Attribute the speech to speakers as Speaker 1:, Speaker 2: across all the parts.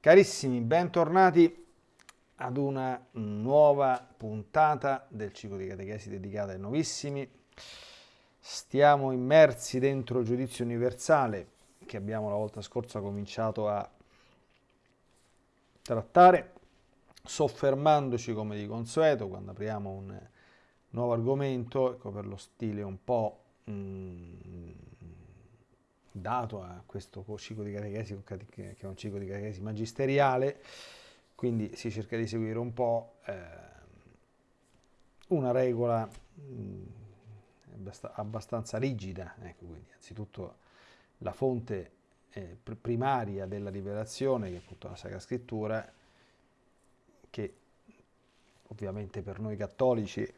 Speaker 1: Carissimi, bentornati ad una nuova puntata del ciclo di catechesi dedicata ai novissimi. Stiamo immersi dentro il giudizio universale che abbiamo la volta scorsa cominciato a trattare, soffermandoci come di consueto quando apriamo un nuovo argomento, ecco per lo stile un po' mm, dato a questo ciclo di catechesi, che è un ciclo di catechesi magisteriale, quindi si cerca di seguire un po' eh, una regola mh, abbastanza rigida, ecco, quindi anzitutto la fonte eh, primaria della rivelazione, che è appunto la Sacra Scrittura, che ovviamente per noi cattolici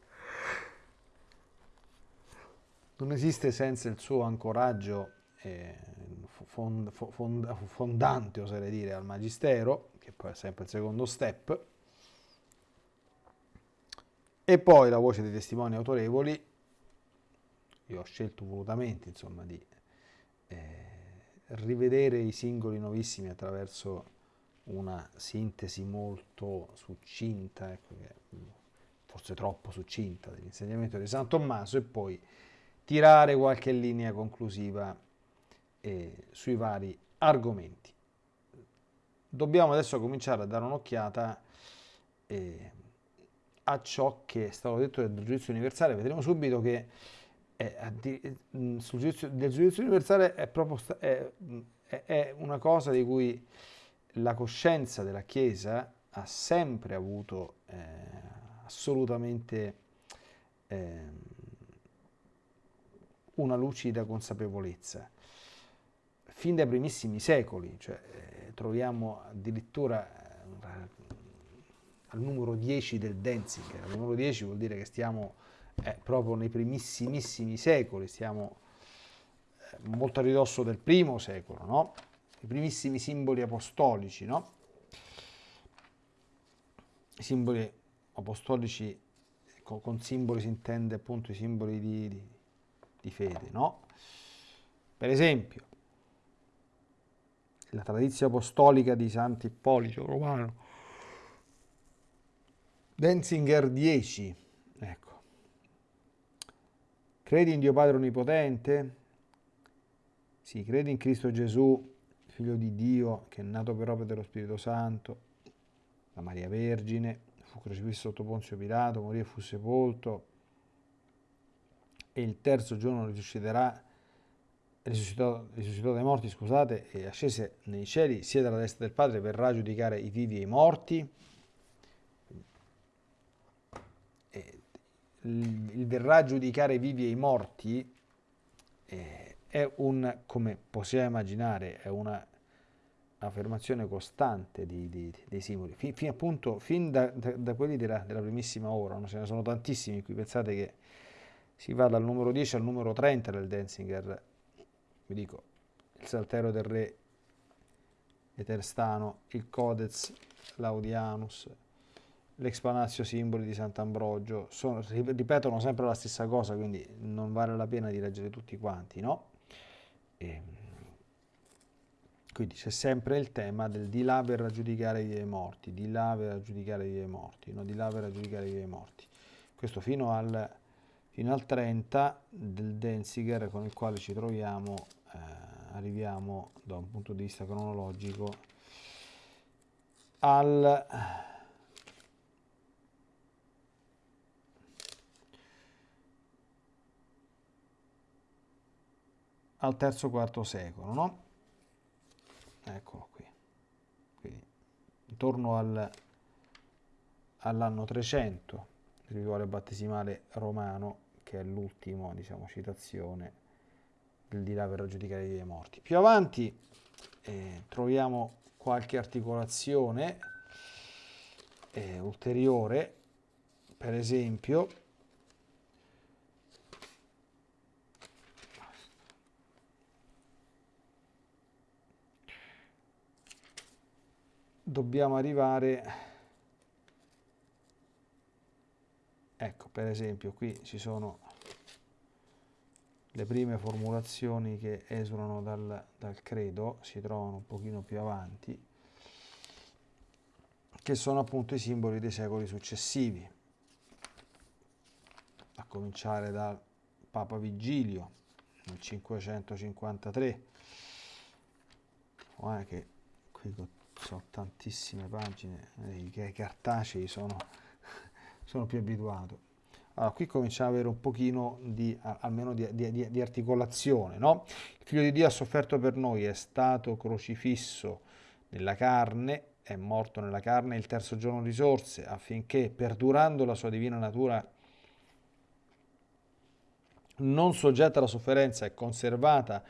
Speaker 1: non esiste senza il suo ancoraggio fond, fond, fondante, oserei dire, al Magistero, che poi è sempre il secondo step, e poi la voce dei testimoni autorevoli, io ho scelto volutamente insomma, di eh, rivedere i singoli novissimi attraverso una sintesi molto succinta, ecco, forse troppo succinta dell'insegnamento di San Tommaso e poi tirare qualche linea conclusiva eh, sui vari argomenti. Dobbiamo adesso cominciare a dare un'occhiata eh, a ciò che è stato detto del giudizio universale. Vedremo subito che è, mm, sul giudizio, del giudizio universale è, proprio, è, è una cosa di cui la coscienza della Chiesa ha sempre avuto eh, assolutamente eh, una lucida consapevolezza fin dai primissimi secoli, cioè, eh, troviamo addirittura eh, al numero 10 del Denzinger, al numero 10 vuol dire che stiamo eh, proprio nei primissimissimi secoli, stiamo eh, molto a ridosso del primo secolo, no? i primissimi simboli apostolici, no? I simboli apostolici, con, con, simboli si intende appunto i simboli di, di, di fede, no? Per esempio, la tradizione apostolica di Sant'Ippolito Romano. Denzinger 10, ecco. Credi in Dio Padre Onnipotente? Sì, credi in Cristo Gesù, Figlio di Dio, che è nato per opera dello Spirito Santo, la Maria Vergine, fu crocifisso sotto Ponzio Pilato, morì e fu sepolto, e il terzo giorno risusciterà risuscitò, risuscitò dai morti, scusate, e ascese nei cieli, sia dalla destra del Padre, verrà a giudicare i vivi e i morti. E il, verrà a giudicare i vivi e i morti eh, è un, come possiamo immaginare, è una affermazione costante di, di, dei simboli, fin, fin, appunto, fin da, da, da quelli della, della, primissima ora, no? ce ne sono tantissimi qui, pensate che si va dal numero 10 al numero 30 del Denzinger, vi dico, il Saltero del Re Eterstano, il Codex Laudianus, l'Expanatio Simboli di Sant'Ambrogio, ripetono sempre la stessa cosa, quindi non vale la pena di leggere tutti quanti, no? E, ehm, quindi c'è sempre il tema del di là per raggiudicare i morti, di là per raggiudicare i morti, no? di là per raggiudicare i morti. Questo fino al, fino al 30 del Denziger con il quale ci troviamo eh, arriviamo da un punto di vista cronologico al al terzo quarto secolo no? eccolo qui quindi intorno al, all'anno 300 il rituale battesimale romano che è l'ultima diciamo, citazione il di là per giudicare i morti. Più avanti eh, troviamo qualche articolazione eh, ulteriore, per esempio dobbiamo arrivare ecco per esempio qui ci sono le prime formulazioni che esulano dal, dal credo si trovano un pochino più avanti che sono appunto i simboli dei secoli successivi, a cominciare dal Papa Vigilio nel 553, guarda che qui sono tantissime pagine, i cartacei sono, sono più abituato. Allora, qui cominciamo ad avere un pochino di, almeno di, di, di articolazione, no? Il figlio di Dio ha sofferto per noi, è stato crocifisso nella carne, è morto nella carne, il terzo giorno risorse, affinché, perdurando la sua divina natura, non soggetta alla sofferenza e conservata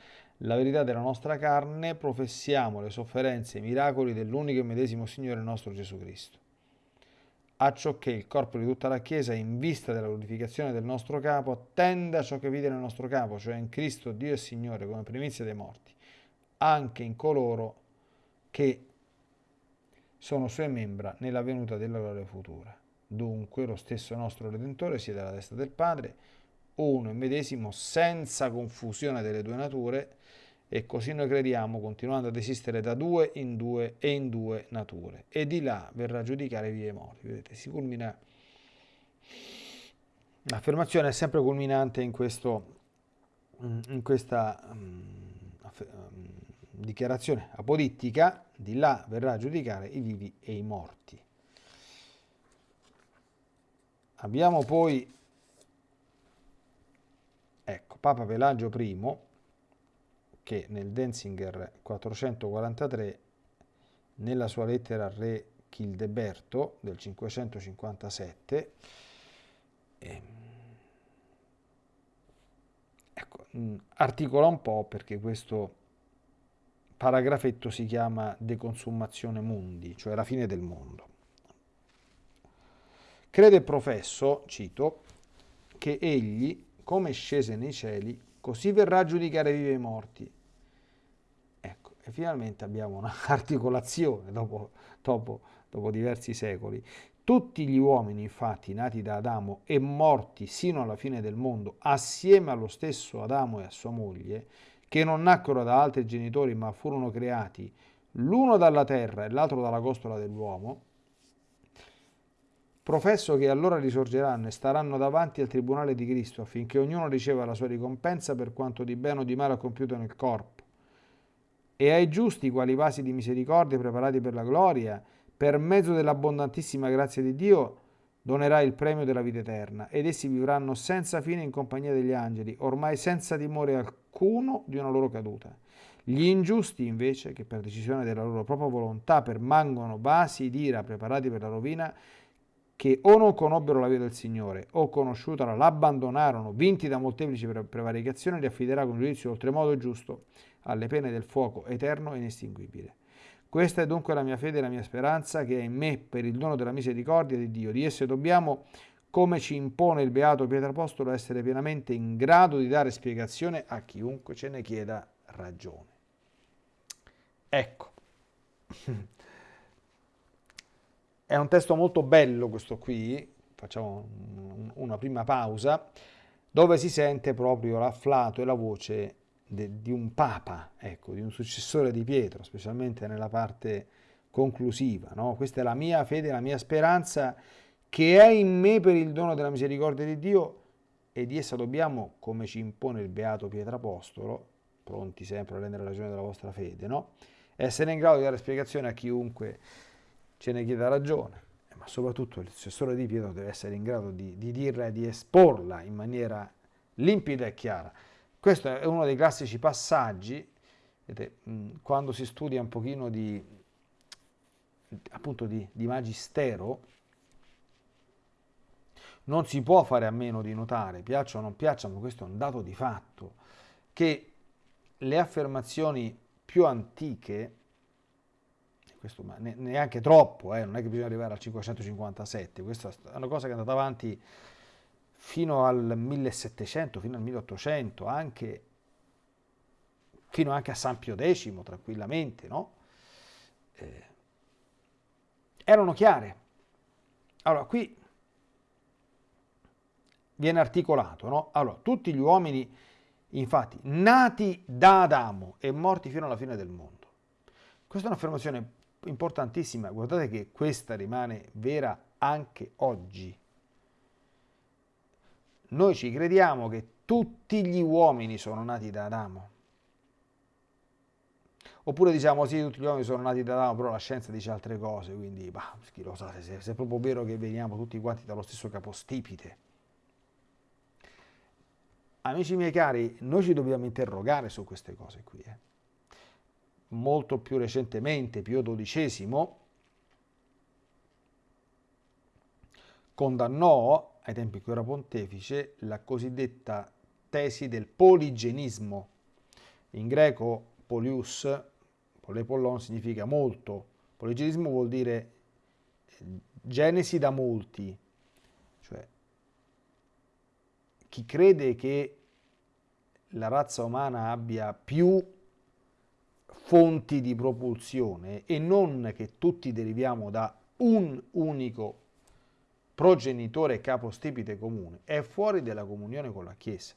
Speaker 1: la verità della nostra carne, professiamo le sofferenze e i miracoli dell'unico e medesimo Signore nostro Gesù Cristo. Acciò che il corpo di tutta la Chiesa, in vista della glorificazione del nostro capo, tenda a ciò che vide nel nostro capo, cioè in Cristo Dio e Signore come primizia dei morti, anche in coloro che sono sue membra nella venuta della gloria futura. Dunque lo stesso nostro Redentore siede alla destra del Padre, uno e medesimo, senza confusione delle due nature, e così noi crediamo, continuando ad esistere da due in due e in due nature. E di là verrà a giudicare vivi e morti. Vedete, si culmina... L'affermazione è sempre culminante in, questo, in questa um, dichiarazione apodittica, di là verrà a giudicare i vivi e i morti. Abbiamo poi Ecco, Papa Pelagio I, che nel Denzinger 443, nella sua lettera al re Childeberto del 557, eh, ecco, articola un po' perché questo paragrafetto si chiama Deconsummazione Mundi, cioè la fine del mondo. Crede e professo, cito, che egli come scese nei cieli, così verrà a giudicare vivi e morti. E finalmente abbiamo un'articolazione dopo, dopo, dopo diversi secoli. Tutti gli uomini, infatti, nati da Adamo e morti sino alla fine del mondo, assieme allo stesso Adamo e a sua moglie, che non nacquero da altri genitori ma furono creati l'uno dalla terra e l'altro dalla costola dell'uomo, Professo che allora risorgeranno e staranno davanti al tribunale di Cristo affinché ognuno riceva la sua ricompensa per quanto di bene o di male ha compiuto nel corpo. E ai giusti, quali vasi di misericordia preparati per la gloria, per mezzo dell'abbondantissima grazia di Dio, donerà il premio della vita eterna, ed essi vivranno senza fine in compagnia degli angeli, ormai senza timore alcuno di una loro caduta. Gli ingiusti, invece, che per decisione della loro propria volontà permangono vasi d'ira preparati per la rovina, che o non conobbero la via del Signore o conosciutala l'abbandonarono, vinti da molteplici prevaricazioni, li affiderà con giudizio oltremodo giusto alle pene del fuoco eterno e inestinguibile. Questa è dunque la mia fede e la mia speranza che è in me per il dono della misericordia di Dio. Di esse dobbiamo, come ci impone il beato Pietro Apostolo, essere pienamente in grado di dare spiegazione a chiunque ce ne chieda ragione. Ecco. È un testo molto bello questo qui, facciamo una prima pausa, dove si sente proprio l'afflato e la voce de, di un papa, ecco, di un successore di Pietro, specialmente nella parte conclusiva. No? Questa è la mia fede, la mia speranza che è in me per il dono della misericordia di Dio e di essa dobbiamo, come ci impone il beato Pietro Apostolo, pronti sempre a rendere ragione della vostra fede, no? essere in grado di dare spiegazione a chiunque ce ne chieda ragione, eh, ma soprattutto il successore di Pietro deve essere in grado di, di dirla e di esporla in maniera limpida e chiara. Questo è uno dei classici passaggi, vedete, quando si studia un pochino di, appunto di, di magistero, non si può fare a meno di notare, piaccia o non piaccia, ma questo è un dato di fatto, che le affermazioni più antiche questo, neanche troppo, eh, non è che bisogna arrivare al 557, questa è una cosa che è andata avanti fino al 1700, fino al 1800, anche, fino anche a San Pio X, tranquillamente, no? Eh, erano chiare. Allora, qui viene articolato, no? Allora, tutti gli uomini, infatti, nati da Adamo e morti fino alla fine del mondo. Questa è un'affermazione importantissima, guardate che questa rimane vera anche oggi. Noi ci crediamo che tutti gli uomini sono nati da Adamo. Oppure diciamo sì, tutti gli uomini sono nati da Adamo, però la scienza dice altre cose, quindi bah, chi lo sa, se, se è proprio vero che veniamo tutti quanti dallo stesso capostipite. Amici miei cari, noi ci dobbiamo interrogare su queste cose qui. Eh. Molto più recentemente, Pio XII condannò, ai tempi in cui era pontefice, la cosiddetta tesi del poligenismo. In greco polius, polepollon significa molto, poligenismo vuol dire genesi da molti, cioè chi crede che la razza umana abbia più fonti di propulsione e non che tutti deriviamo da un unico progenitore capostipite comune, è fuori dalla comunione con la Chiesa.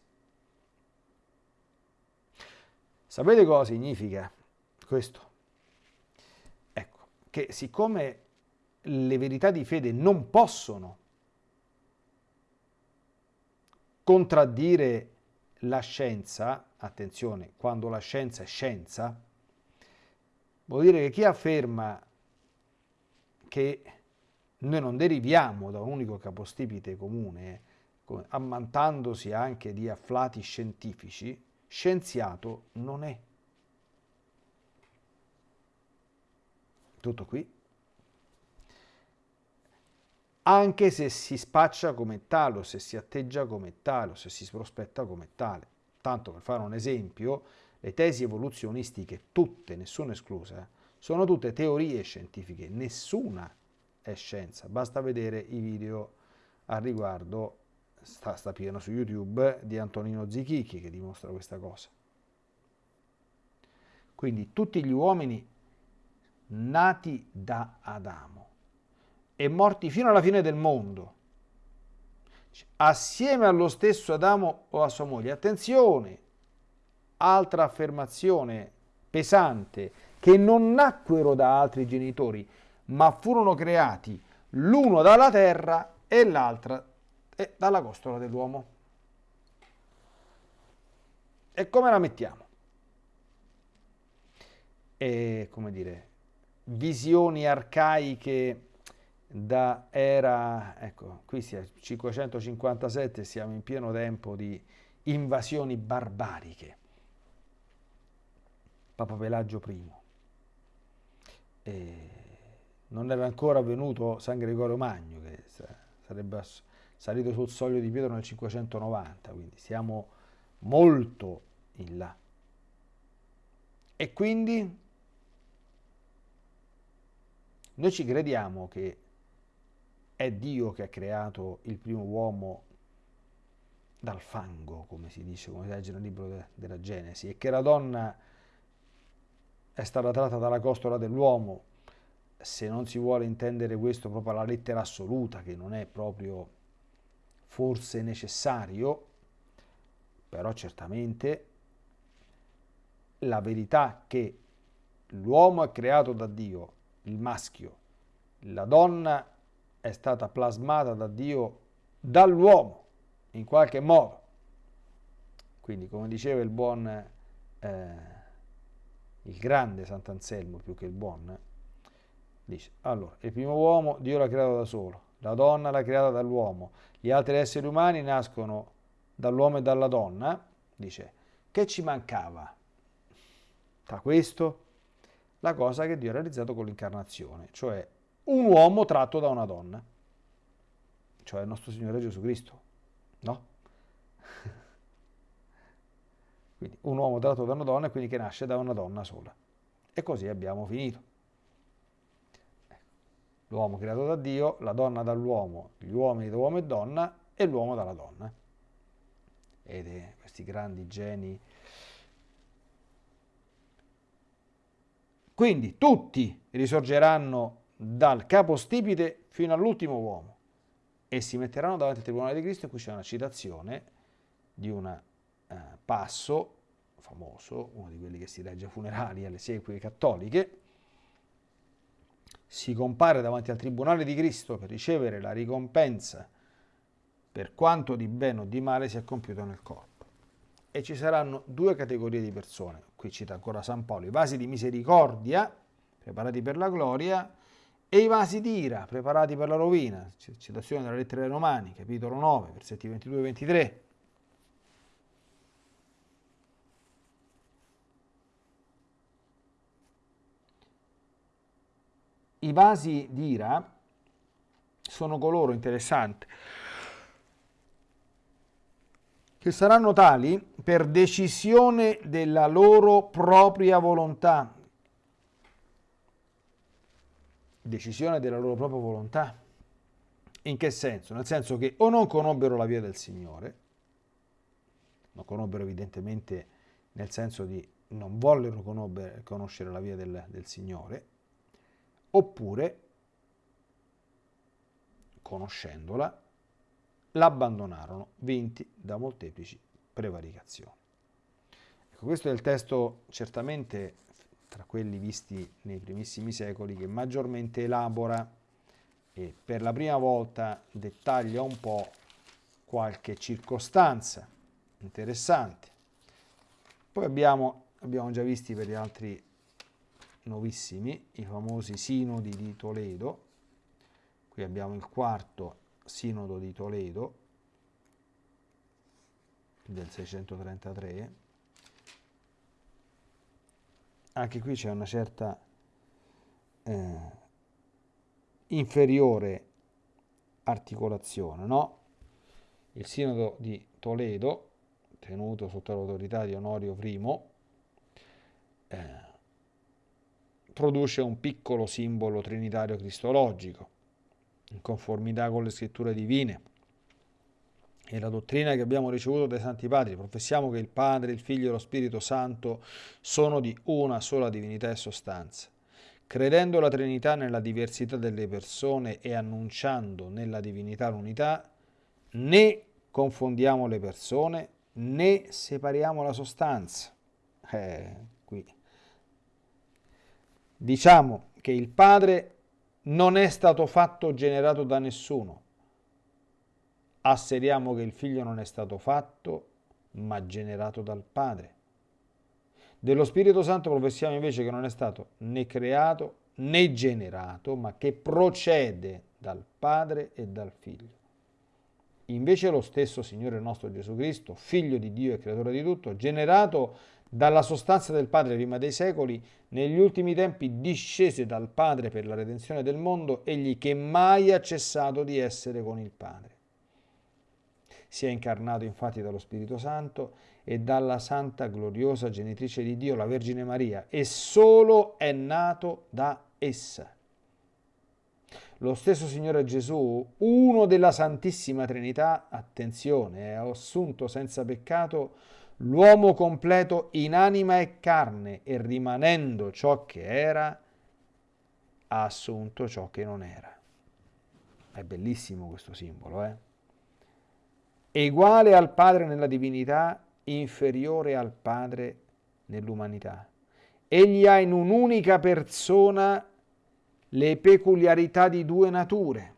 Speaker 1: Sapete cosa significa questo? Ecco, che siccome le verità di fede non possono contraddire la scienza, attenzione, quando la scienza è scienza, vuol dire che chi afferma che noi non deriviamo da un unico capostipite comune, ammantandosi anche di afflati scientifici, scienziato non è. Tutto qui anche se si spaccia come tale o se si atteggia come tale o se si prospetta come tale. Tanto per fare un esempio, le tesi evoluzionistiche, tutte, nessuna esclusa, sono tutte teorie scientifiche, nessuna è scienza. Basta vedere i video al riguardo, sta, sta pieno su YouTube, di Antonino Zichichi che dimostra questa cosa. Quindi tutti gli uomini nati da Adamo e morti fino alla fine del mondo, assieme allo stesso Adamo o a sua moglie. Attenzione, altra affermazione pesante, che non nacquero da altri genitori, ma furono creati l'uno dalla terra e l'altra dalla costola dell'uomo. E come la mettiamo? E come dire, visioni arcaiche da era, ecco, qui siamo 557, siamo in pieno tempo di invasioni barbariche. Papa Pelagio I. E non era ancora venuto San Gregorio Magno, che sarebbe salito sul soglio di Pietro nel 590, quindi siamo molto in là. E quindi noi ci crediamo che è Dio che ha creato il primo uomo dal fango, come si dice, come si legge nel libro de, della Genesi, e che la donna è stata tratta dalla costola dell'uomo, se non si vuole intendere questo proprio alla lettera assoluta, che non è proprio forse necessario, però certamente la verità che l'uomo è creato da Dio, il maschio, la donna è stata plasmata da Dio dall'uomo in qualche modo. Quindi, come diceva il buon, eh, il grande Sant'Anselmo più che il buon, dice, allora, il primo uomo Dio l'ha creato da solo, la donna l'ha creata dall'uomo, gli altri esseri umani nascono dall'uomo e dalla donna, dice, che ci mancava? Tra questo, la cosa che Dio ha realizzato con l'incarnazione, cioè un uomo tratto da una donna, cioè il nostro Signore Gesù Cristo, no? quindi un uomo tratto da una donna e quindi che nasce da una donna sola. E così abbiamo finito. L'uomo creato da Dio, la donna dall'uomo, gli uomini da uomo e donna e l'uomo dalla donna. Ed è questi grandi geni. Quindi tutti risorgeranno dal capostipite fino all'ultimo uomo e si metteranno davanti al Tribunale di Cristo in cui c'è una citazione di un eh, passo famoso, uno di quelli che si legge ai funerali alle sequie cattoliche, si compare davanti al tribunale di Cristo per ricevere la ricompensa per quanto di bene o di male si è compiuto nel corpo. E ci saranno due categorie di persone, qui cita ancora San Paolo, i vasi di misericordia, preparati per la gloria, e i vasi di ira, preparati per la rovina. Citazione della lettera ai Romani, capitolo 9, versetti 22 e 23. I vasi di ira sono coloro, interessante, che saranno tali per decisione della loro propria volontà. Decisione della loro propria volontà. In che senso? Nel senso che o non conobbero la via del Signore, non conobbero evidentemente nel senso di non vollero conoscere la via del, del Signore, oppure, conoscendola, l'abbandonarono, vinti da molteplici prevaricazioni. Ecco, questo è il testo certamente tra quelli visti nei primissimi secoli che maggiormente elabora e per la prima volta dettaglia un po' qualche circostanza interessante. Poi abbiamo, abbiamo già visti per gli altri nuovissimi, i famosi sinodi di Toledo. Qui abbiamo il quarto Sinodo di Toledo del 633. Anche qui c'è una certa eh, inferiore articolazione, no? Il Sinodo di Toledo, tenuto sotto l'autorità di Onorio I, eh, produce un piccolo simbolo trinitario cristologico in conformità con le scritture divine e la dottrina che abbiamo ricevuto dai Santi Padri. Professiamo che il Padre, il Figlio e lo Spirito Santo sono di una sola divinità e sostanza. Credendo la Trinità nella diversità delle persone e annunciando nella divinità l'unità, né confondiamo le persone né separiamo la sostanza. Eh, qui. Diciamo che il Padre non è stato fatto generato da nessuno. Asseriamo che il figlio non è stato fatto, ma generato dal Padre. Dello Spirito Santo professiamo invece che non è stato né creato né generato, ma che procede dal Padre e dal Figlio. Invece lo stesso Signore nostro Gesù Cristo, Figlio di Dio e Creatore di tutto, generato dalla sostanza del Padre prima dei secoli, negli ultimi tempi discese dal Padre per la redenzione del mondo, egli che mai ha cessato di essere con il Padre. Si è incarnato infatti dallo Spirito Santo e dalla Santa Gloriosa Genitrice di Dio, la Vergine Maria, e solo è nato da essa. Lo stesso Signore Gesù, uno della Santissima Trinità, attenzione, è assunto senza peccato l'uomo completo in anima e carne e rimanendo ciò che era, ha assunto ciò che non era. È bellissimo questo simbolo, eh? Eguale al Padre nella divinità, inferiore al Padre nell'umanità. Egli ha in un'unica persona le peculiarità di due nature.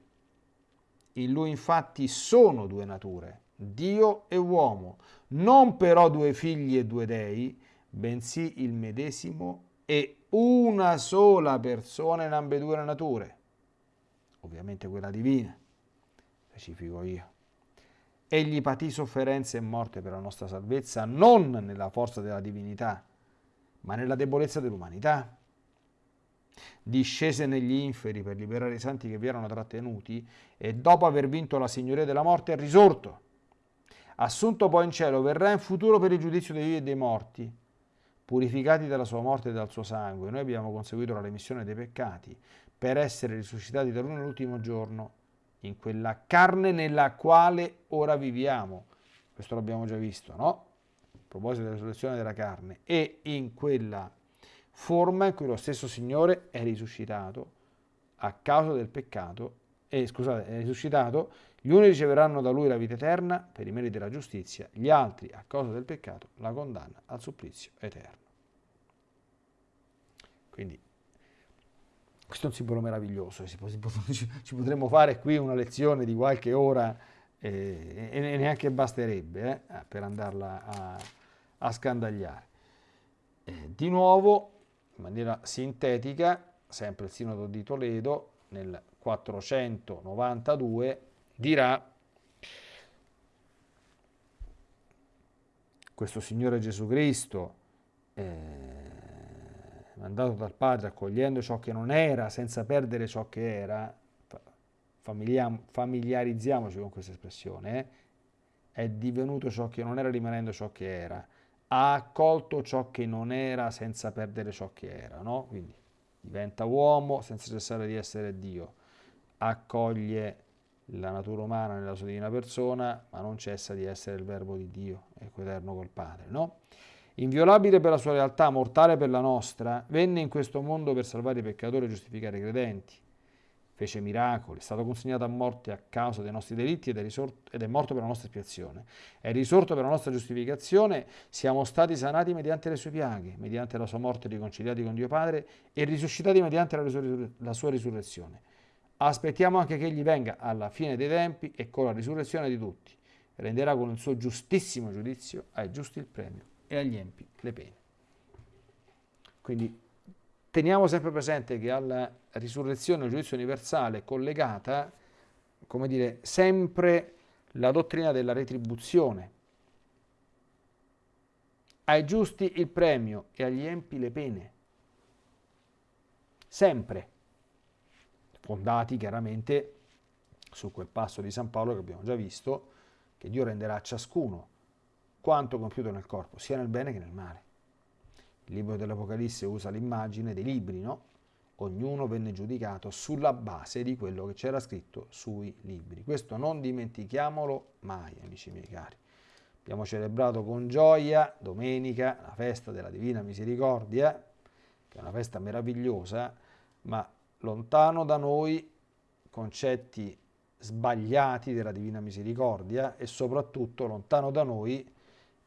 Speaker 1: In lui infatti sono due nature, Dio e uomo, non però due figli e due dei, bensì il medesimo e una sola persona in ambedue le nature, ovviamente quella divina, specifico io. Egli patì sofferenze e morte per la nostra salvezza, non nella forza della divinità, ma nella debolezza dell'umanità. Discese negli inferi per liberare i santi che vi erano trattenuti e dopo aver vinto la signoria della morte è risorto assunto poi in cielo, verrà in futuro per il giudizio dei vivi e dei morti, purificati dalla sua morte e dal suo sangue. Noi abbiamo conseguito la remissione dei peccati per essere risuscitati da lui nell'ultimo giorno, in quella carne nella quale ora viviamo. Questo l'abbiamo già visto, no? A proposito della risurrezione della carne. E in quella forma in cui lo stesso Signore è risuscitato a causa del peccato, e scusate, è risuscitato gli uni riceveranno da lui la vita eterna per i meriti della giustizia, gli altri, a causa del peccato, la condanna al supplizio eterno. Quindi questo è un simbolo meraviglioso, ci potremmo fare qui una lezione di qualche ora eh, e neanche basterebbe eh, per andarla a, a scandagliare. Eh, di nuovo, in maniera sintetica, sempre il Sinodo di Toledo nel 492 dirà questo Signore Gesù Cristo eh, mandato dal Padre, accogliendo ciò che non era, senza perdere ciò che era, familiarizziamoci con questa espressione, eh? è divenuto ciò che non era rimanendo ciò che era, ha accolto ciò che non era senza perdere ciò che era, no? Quindi diventa uomo senza cessare di essere Dio, accoglie la natura umana nella sua divina persona, ma non cessa di essere il verbo di Dio, eterno col Padre, no? Inviolabile per la sua realtà, mortale per la nostra, venne in questo mondo per salvare i peccatori e giustificare i credenti. Fece miracoli, è stato consegnato a morte a causa dei nostri delitti ed è, risorto, ed è morto per la nostra espiazione. È risorto per la nostra giustificazione, siamo stati sanati mediante le sue piaghe, mediante la sua morte riconciliati con Dio Padre e risuscitati mediante la, la sua risurrezione. Aspettiamo anche che egli venga alla fine dei tempi e con la risurrezione di tutti renderà con il suo giustissimo giudizio ai giusti il premio e agli empi le pene. Quindi teniamo sempre presente che alla risurrezione, al giudizio universale, è collegata, come dire, sempre la dottrina della retribuzione. Ai giusti il premio e agli empi le pene. Sempre. Fondati chiaramente su quel passo di San Paolo che abbiamo già visto, che Dio renderà a ciascuno quanto compiuto nel corpo, sia nel bene che nel male. Il libro dell'Apocalisse usa l'immagine dei libri, no? Ognuno venne giudicato sulla base di quello che c'era scritto sui libri. Questo non dimentichiamolo mai, amici miei cari. Abbiamo celebrato con gioia domenica la festa della Divina Misericordia, che è una festa meravigliosa, ma lontano da noi concetti sbagliati della Divina Misericordia e soprattutto lontano da noi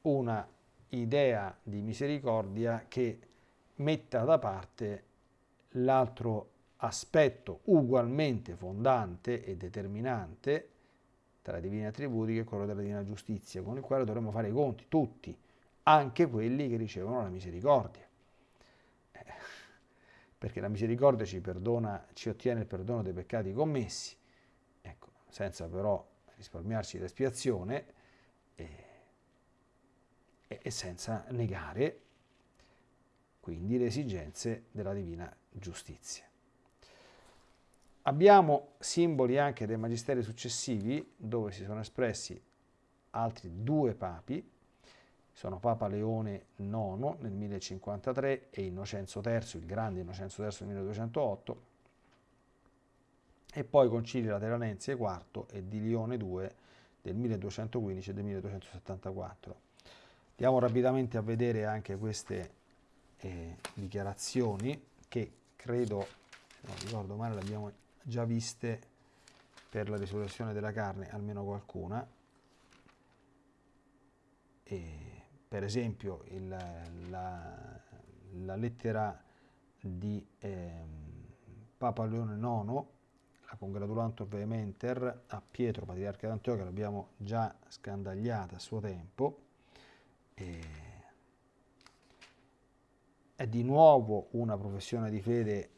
Speaker 1: una idea di misericordia che metta da parte l'altro aspetto ugualmente fondante e determinante tra i divini attributi che è quello della divina giustizia, con il quale dovremmo fare i conti, tutti, anche quelli che ricevono la misericordia. Perché la misericordia ci, perdona, ci ottiene il perdono dei peccati commessi, ecco, senza però risparmiarci l'espiazione. Eh, e senza negare quindi le esigenze della divina giustizia. Abbiamo simboli anche dei magisteri successivi dove si sono espressi altri due papi, sono Papa Leone IX nel 1053 e Innocenzo III, il grande Innocenzo III nel 1208, e poi Concili Lateranense IV e di Lione II del 1215 e del 1274. Andiamo rapidamente a vedere anche queste eh, dichiarazioni che credo, se non ricordo male, le abbiamo già viste per la risurrezione della carne, almeno qualcuna. E, per esempio il, la, la, lettera di eh, Papa Leone IX, la Congratulantur Vehementer a Pietro, patriarca d'Antiochia, l'abbiamo già scandagliata a suo tempo, è di nuovo una professione di fede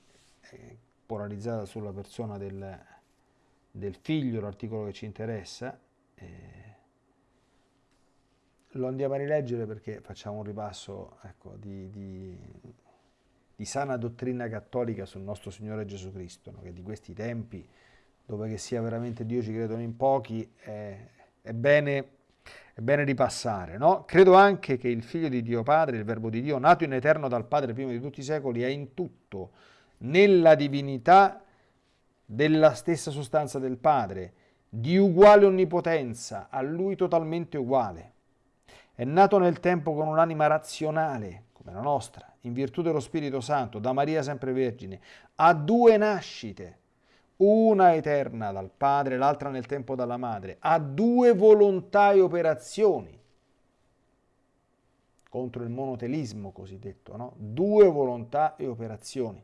Speaker 1: eh, polarizzata sulla persona del, del figlio, l'articolo che ci interessa. Eh, lo andiamo a rileggere perché facciamo un ripasso ecco, di, di, di, sana dottrina cattolica sul nostro Signore Gesù Cristo, no? che di questi tempi, dove che sia veramente Dio ci credono in pochi, è, è bene è bene ripassare, no? Credo anche che il Figlio di Dio Padre, il Verbo di Dio, nato in eterno dal Padre prima di tutti i secoli, è in tutto, nella divinità della stessa sostanza del Padre, di uguale onnipotenza, a Lui totalmente uguale. È nato nel tempo con un'anima razionale, come la nostra, in virtù dello Spirito Santo, da Maria sempre Vergine, ha due nascite, una eterna dal Padre, l'altra nel tempo dalla Madre, ha due volontà e operazioni contro il monotelismo cosiddetto, no? due volontà e operazioni.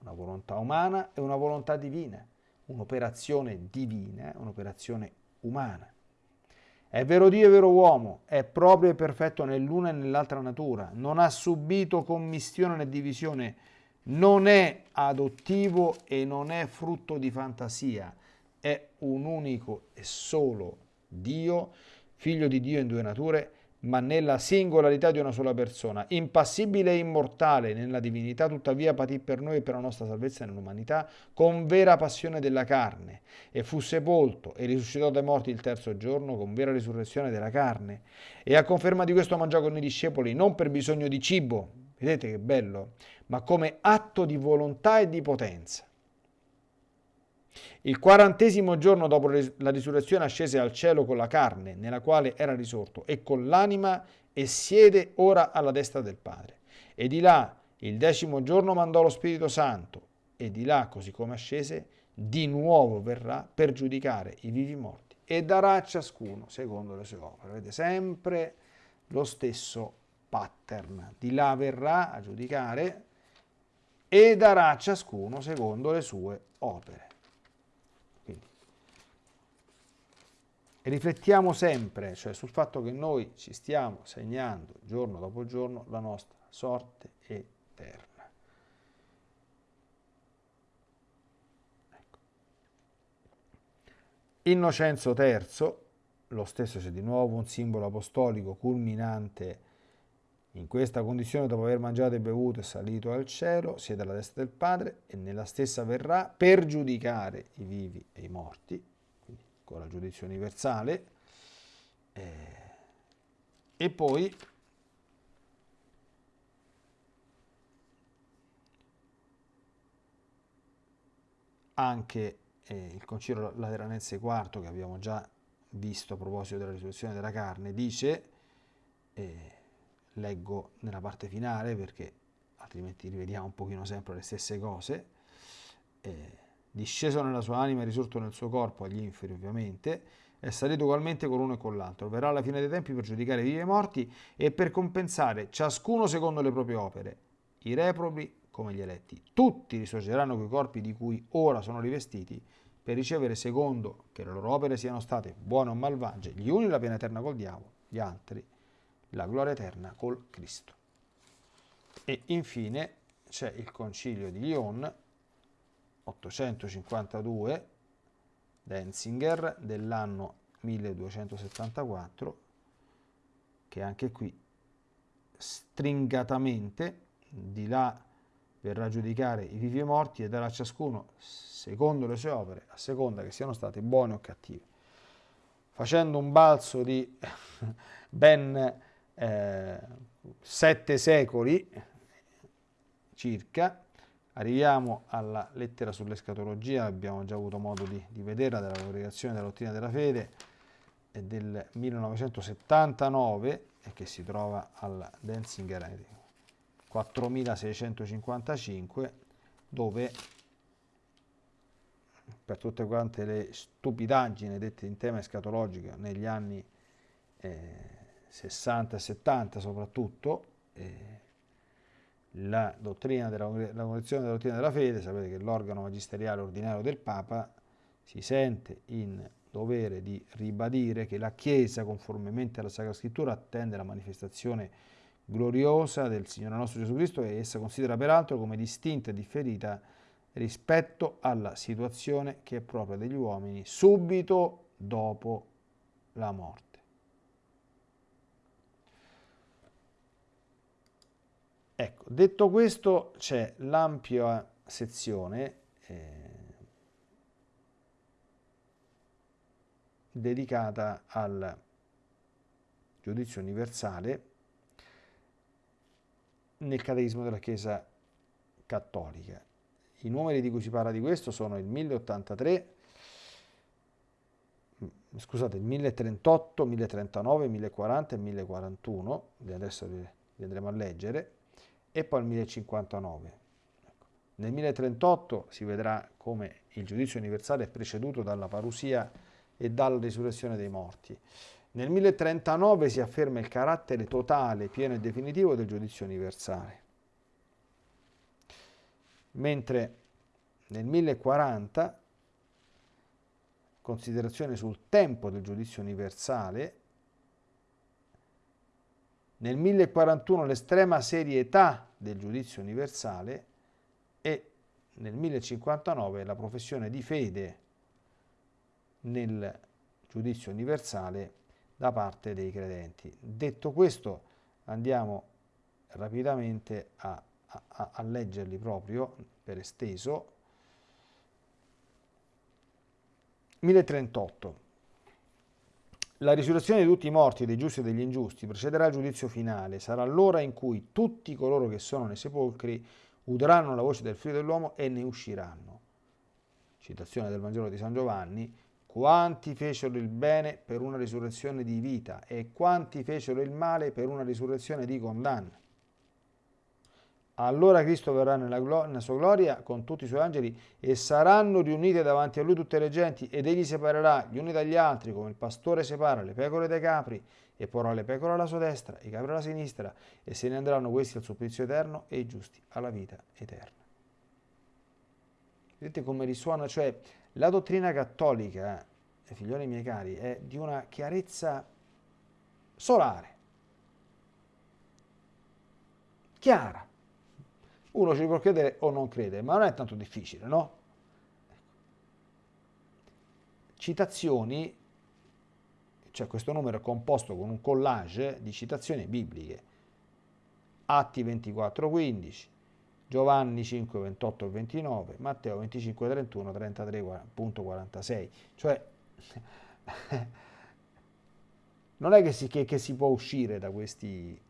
Speaker 1: una volontà umana e una volontà divina, un'operazione divina, un'operazione umana. È vero Dio e vero uomo, è proprio e perfetto nell'una e nell'altra natura, non ha subito commistione né divisione, non è adottivo e non è frutto di fantasia, è un unico e solo Dio, figlio di Dio in due nature, ma nella singolarità di una sola persona, impassibile e immortale nella divinità, tuttavia patì per noi e per la nostra salvezza nell'umanità con vera passione della carne. E fu sepolto e risuscitò dai morti il terzo giorno con vera risurrezione della carne. E a conferma di questo mangiò con i discepoli non per bisogno di cibo, vedete che bello, ma come atto di volontà e di potenza il quarantesimo giorno dopo la risurrezione ascese al cielo con la carne nella quale era risorto e con l'anima e siede ora alla destra del Padre. E di là il decimo giorno mandò lo Spirito Santo e di là, così come ascese, di nuovo verrà per giudicare i vivi morti e darà a ciascuno secondo le sue opere. Vedete sempre lo stesso pattern. Di là verrà a giudicare e darà a ciascuno secondo le sue opere. E riflettiamo sempre, cioè sul fatto che noi ci stiamo segnando giorno dopo giorno la nostra sorte eterna. Ecco. Innocenzo III, lo stesso c'è di nuovo un simbolo apostolico culminante in questa condizione, dopo aver mangiato e bevuto, è salito al cielo, siede alla destra del Padre e nella stessa verrà per giudicare i vivi e i morti con la giudizio universale eh, e poi anche eh, il Concilio Lateranense IV che abbiamo già visto a proposito della risurrezione della carne dice eh, leggo nella parte finale perché altrimenti rivediamo un pochino sempre le stesse cose eh, disceso nella sua anima e risorto nel suo corpo, agli inferi ovviamente, è salito ugualmente con uno e con l'altro. Verrà alla fine dei tempi per giudicare i vivi e i morti e per compensare ciascuno secondo le proprie opere, i reprobi come gli eletti. Tutti risorgeranno quei corpi di cui ora sono rivestiti per ricevere secondo che le loro opere siano state buone o malvagie, gli uni la pena eterna col diavolo, gli altri la gloria eterna col Cristo. E infine c'è il concilio di Lyon 852 Denzinger dell'anno 1274 che anche qui stringatamente di là verrà a giudicare i vivi e i morti e darà a ciascuno secondo le sue opere a seconda che siano state buone o cattive facendo un balzo di ben eh, sette secoli circa Arriviamo alla lettera sull'escatologia, abbiamo già avuto modo di, di vederla, della congregazione della dottrina della fede del 1979 e che si trova alla Denzinger 4655 dove per tutte quante le stupidaggini dette in tema escatologico negli anni eh, 60 e 70 soprattutto eh, la dottrina della, la Congregazione della Dottrina della Fede, sapete che l'organo magisteriale ordinario del Papa si sente in dovere di ribadire che la Chiesa, conformemente alla Sacra Scrittura, attende la manifestazione gloriosa del Signore nostro Gesù Cristo e essa considera peraltro come distinta e differita rispetto alla situazione che è propria degli uomini subito dopo la morte. Ecco, detto questo c'è l'ampia sezione eh, dedicata al giudizio universale nel catechismo della Chiesa cattolica. I numeri di cui si parla di questo sono il 1083, mm, scusate, il 1038, 1039, 1040 e 1041, adesso li andremo a leggere, e poi il 1059. Ecco. Nel 1038 si vedrà come il giudizio universale è preceduto dalla parusia e dalla risurrezione dei morti. Nel 1039 si afferma il carattere totale, pieno e definitivo del giudizio universale. Mentre nel 1040, considerazione sul tempo del giudizio universale, nel 1041 l'estrema serietà del giudizio universale e nel 1059 la professione di fede nel giudizio universale da parte dei credenti. Detto questo andiamo rapidamente a, a, a leggerli proprio per esteso. 1038 la risurrezione di tutti i morti, dei giusti e degli ingiusti, precederà il giudizio finale. Sarà l'ora in cui tutti coloro che sono nei sepolcri udranno la voce del figlio dell'uomo e ne usciranno. Citazione del Vangelo di San Giovanni. Quanti fecero il bene per una risurrezione di vita e quanti fecero il male per una risurrezione di condanna. Allora Cristo verrà nella, nella, sua gloria con tutti i suoi angeli e saranno riunite davanti a lui tutte le genti ed egli separerà gli uni dagli altri come il pastore separa le pecore dai capri e porrà le pecore alla sua destra i capri alla sinistra e se ne andranno questi al supplizio eterno e i giusti alla vita eterna. Vedete come risuona? Cioè la dottrina cattolica, eh, figlioli miei cari, è di una chiarezza solare, chiara uno ci può credere o non credere, ma non è tanto difficile, no? Citazioni, cioè questo numero è composto con un collage di citazioni bibliche. Atti 24, 15, Giovanni 5, 28 e 29, Matteo 25, 31, 33.46. Cioè, non è che si, che, che si può uscire da questi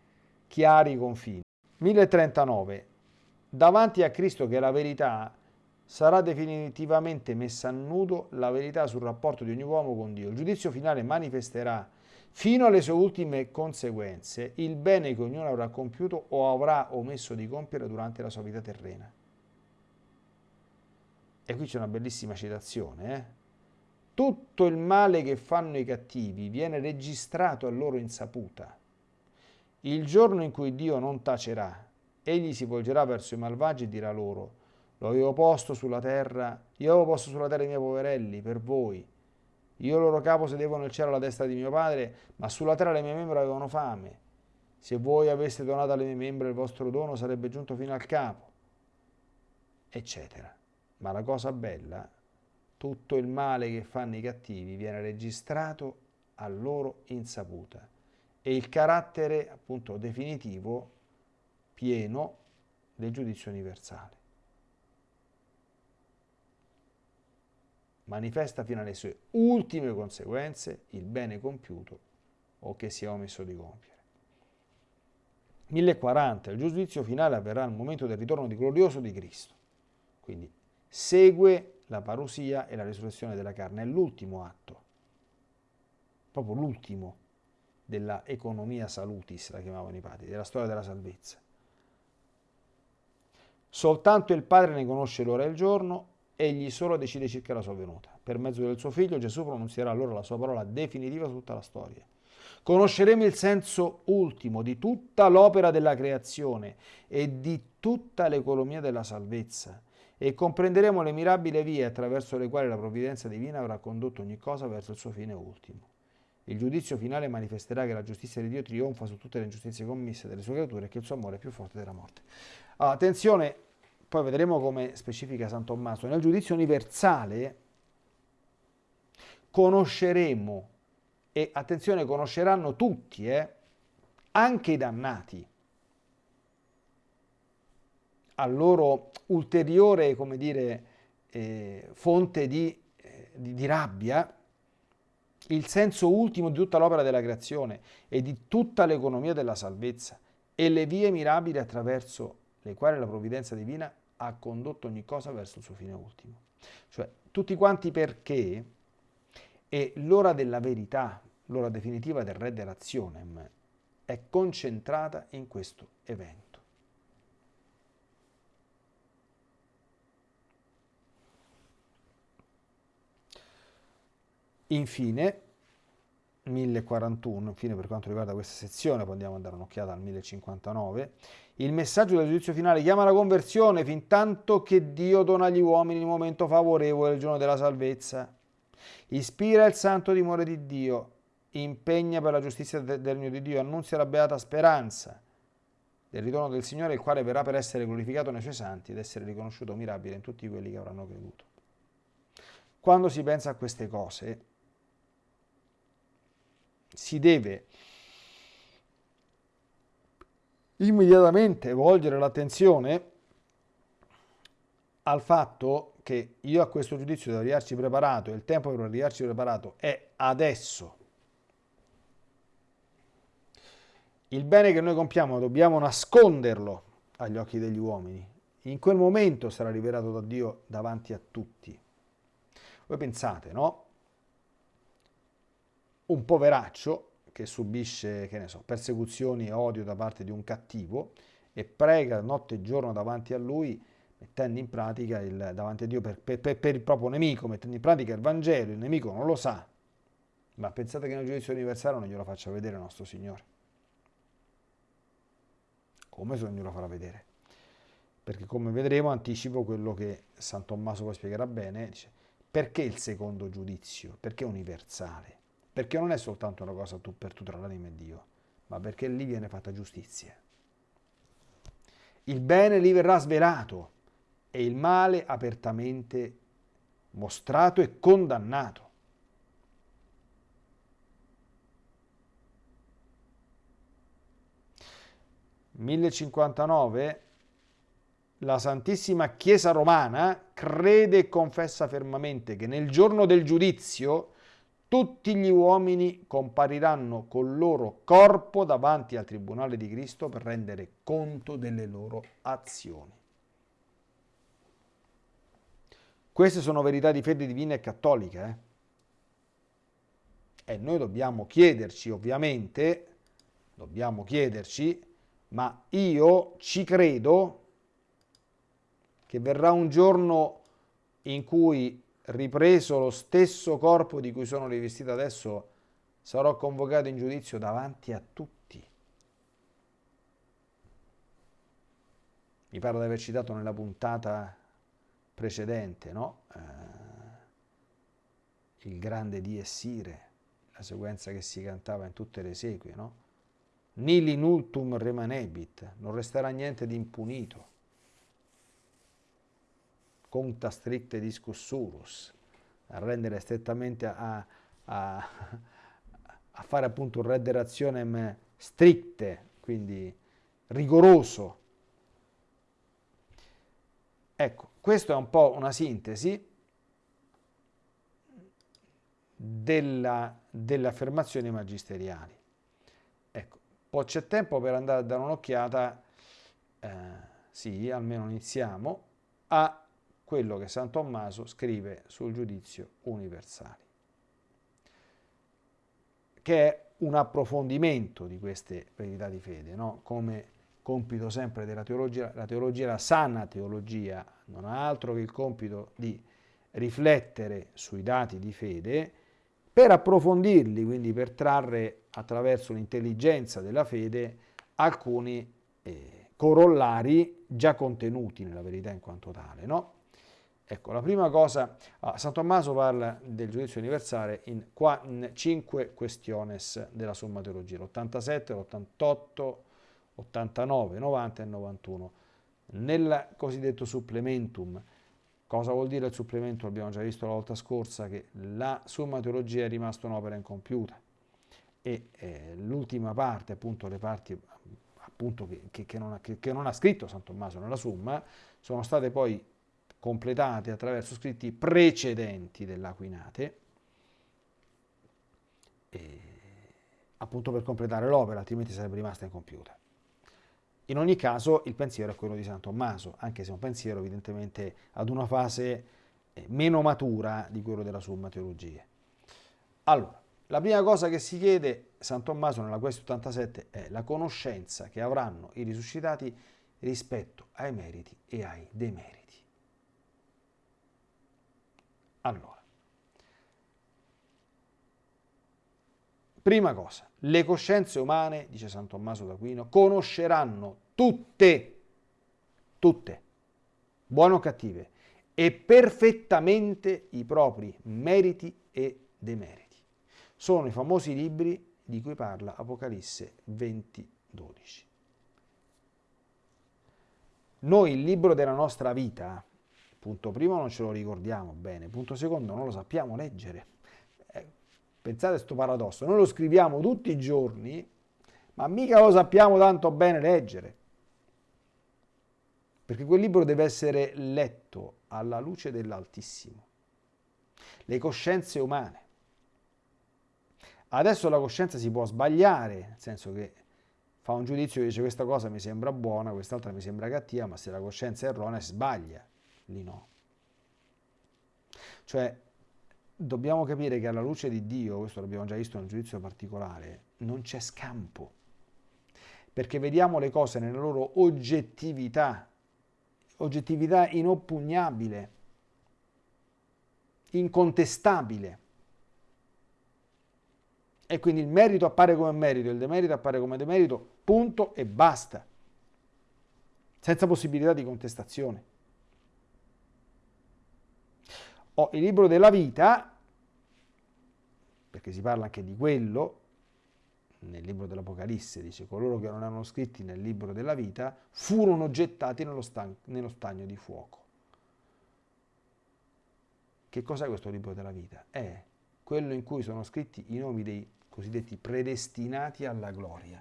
Speaker 1: chiari confini. 1039 davanti a Cristo che è la verità, sarà definitivamente messa a nudo la verità sul rapporto di ogni uomo con Dio. Il giudizio finale manifesterà fino alle sue ultime conseguenze il bene che ognuno avrà compiuto o avrà omesso di compiere durante la sua vita terrena. E qui c'è una bellissima citazione. Eh? Tutto il male che fanno i cattivi viene registrato a loro insaputa. Il giorno in cui Dio non tacerà Egli si volgerà verso i malvagi e dirà loro, lo avevo posto sulla terra, io avevo posto sulla terra i miei poverelli, per voi. Io loro capo sedevo nel cielo alla destra di mio padre, ma sulla terra le mie membra avevano fame. Se voi aveste donato alle mie membra il vostro dono, sarebbe giunto fino al capo, eccetera. Ma la cosa bella, tutto il male che fanno i cattivi viene registrato a loro insaputa e il carattere appunto definitivo pieno del giudizio universale. Manifesta fino alle sue ultime conseguenze il bene compiuto o che si è omesso di compiere. 1040, il giudizio finale avverrà al momento del ritorno di glorioso di Cristo. Quindi segue la parusia e la risurrezione della carne, è l'ultimo atto, proprio l'ultimo della economia salutis, la chiamavano i padri, della storia della salvezza. Soltanto il Padre ne conosce l'ora e il giorno, egli solo decide circa la sua venuta. Per mezzo del suo figlio Gesù pronunzierà allora la sua parola definitiva su tutta la storia. Conosceremo il senso ultimo di tutta l'opera della creazione e di tutta l'economia della salvezza e comprenderemo le mirabili vie attraverso le quali la provvidenza divina avrà condotto ogni cosa verso il suo fine ultimo. Il giudizio finale manifesterà che la giustizia di Dio trionfa su tutte le ingiustizie commesse dalle sue creature e che il suo amore è più forte della morte. Allora, attenzione, poi vedremo come specifica San Tommaso, nel giudizio universale conosceremo, e attenzione, conosceranno tutti, eh, anche i dannati, a loro ulteriore, come dire, eh, fonte di, eh, di, di rabbia, il senso ultimo di tutta l'opera della creazione e di tutta l'economia della salvezza e le vie mirabili attraverso le quali la provvidenza divina ha condotto ogni cosa verso il suo fine ultimo. Cioè, tutti quanti perché e l'ora della verità, l'ora definitiva del Re dell'Azionem, è concentrata in questo evento. Infine, 1041, infine per quanto riguarda questa sezione, poi andiamo a dare un'occhiata al 1059, il messaggio del giudizio finale chiama la conversione fin tanto che Dio dona agli uomini il momento favorevole il giorno della salvezza. Ispira il santo timore di Dio, impegna per la giustizia del regno di Dio, annunzia la beata speranza del ritorno del Signore, il quale verrà per essere glorificato nei suoi santi ed essere riconosciuto mirabile in tutti quelli che avranno creduto. Quando si pensa a queste cose, si deve immediatamente volgere l'attenzione al fatto che io a questo giudizio devo arrivarci preparato e il tempo per arrivarci preparato è adesso. Il bene che noi compiamo dobbiamo nasconderlo agli occhi degli uomini. In quel momento sarà rivelato da Dio davanti a tutti. Voi pensate, no? Un poveraccio che subisce, che ne so, persecuzioni e odio da parte di un cattivo e prega notte e giorno davanti a lui, mettendo in pratica il, davanti a Dio per, per, per, il proprio nemico, mettendo in pratica il Vangelo, il nemico non lo sa, ma pensate che nel giudizio universale non glielo faccia vedere il nostro Signore? Come se non glielo farà vedere? Perché come vedremo anticipo quello che San Tommaso poi spiegherà bene, dice, perché il secondo giudizio? Perché universale? Perché non è soltanto una cosa tu per tu tra l'anima e Dio, ma perché lì viene fatta giustizia. Il bene lì verrà svelato e il male apertamente mostrato e condannato. «1059 la Santissima Chiesa Romana crede e confessa fermamente che nel giorno del giudizio tutti gli uomini compariranno col loro corpo davanti al Tribunale di Cristo per rendere conto delle loro azioni. Queste sono verità di fede divina e cattolica. Eh? E noi dobbiamo chiederci, ovviamente, dobbiamo chiederci, ma io ci credo che verrà un giorno in cui ripreso lo stesso corpo di cui sono rivestito adesso, sarò convocato in giudizio davanti a tutti. Mi pare di aver citato nella puntata precedente, no? Eh, il grande di Essire, la sequenza che si cantava in tutte le esequie, no? Nili nultum remanebit, non resterà niente di impunito conta stricte discussurus, a rendere strettamente a, a, a fare appunto un redde razionem stricte, quindi rigoroso. Ecco, questo è un po' una sintesi della, delle affermazioni magisteriali. Ecco, poi c'è tempo per andare a dare un'occhiata, eh, sì, almeno iniziamo, a quello che San Tommaso scrive sul giudizio universale, che è un approfondimento di queste verità di fede, no? come compito sempre della teologia, la teologia, la sana teologia, non ha altro che il compito di riflettere sui dati di fede per approfondirli, quindi per trarre attraverso l'intelligenza della fede alcuni eh, corollari già contenuti nella verità in quanto tale. No? Ecco, la prima cosa, ah, San Tommaso parla del giudizio universale in, qua, in cinque questiones della Summa Teologia, l'87, l'88, 89, 90 e 91. Nel cosiddetto supplementum, cosa vuol dire il supplementum? Abbiamo già visto la volta scorsa che la Summa Teologia è rimasta un'opera incompiuta e eh, l'ultima parte, appunto le parti appunto, che, che, non ha, che non ha scritto San Tommaso nella Summa, sono state poi completate attraverso scritti precedenti dell'Aquinate, appunto per completare l'opera, altrimenti sarebbe rimasta incompiuta. In ogni caso il pensiero è quello di San Tommaso, anche se è un pensiero evidentemente ad una fase eh, meno matura di quello della Summa Teologia. Allora, la prima cosa che si chiede San Tommaso nella Quest 87 è la conoscenza che avranno i risuscitati rispetto ai meriti e ai demeriti. Allora, Prima cosa, le coscienze umane, dice San Tommaso d'Aquino, conosceranno tutte, tutte, buone o cattive, e perfettamente i propri meriti e demeriti. Sono i famosi libri di cui parla Apocalisse 20, 12. Noi il libro della nostra vita, punto primo, non ce lo ricordiamo bene, punto secondo, non lo sappiamo leggere. Eh, pensate a questo paradosso, noi lo scriviamo tutti i giorni, ma mica lo sappiamo tanto bene leggere. Perché quel libro deve essere letto alla luce dell'Altissimo. Le coscienze umane. Adesso la coscienza si può sbagliare, nel senso che fa un giudizio e dice questa cosa mi sembra buona, quest'altra mi sembra cattiva, ma se la coscienza è erronea sbaglia, lì no. Cioè, dobbiamo capire che alla luce di Dio, questo l'abbiamo già visto nel giudizio particolare, non c'è scampo, perché vediamo le cose nella loro oggettività, oggettività inoppugnabile, incontestabile. E quindi il merito appare come merito, il demerito appare come demerito, punto e basta. Senza possibilità di contestazione. Ho il libro della vita, perché si parla anche di quello, nel libro dell'Apocalisse, dice coloro che non erano scritti nel libro della vita furono gettati nello, nello stagno di fuoco. Che cos'è questo libro della vita? È quello in cui sono scritti i nomi dei cosiddetti predestinati alla gloria.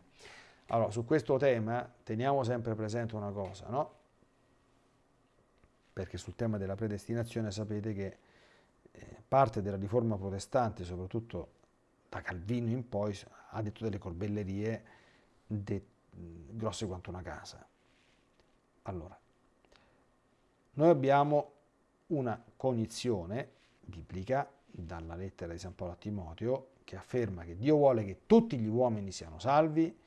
Speaker 1: Allora, su questo tema teniamo sempre presente una cosa, no? Perché sul tema della predestinazione sapete che parte della riforma protestante, soprattutto da Calvino in poi, ha detto delle corbellerie de, grosse quanto una casa. Allora, noi abbiamo una cognizione biblica dalla lettera di San Paolo a Timoteo che afferma che Dio vuole che tutti gli uomini siano salvi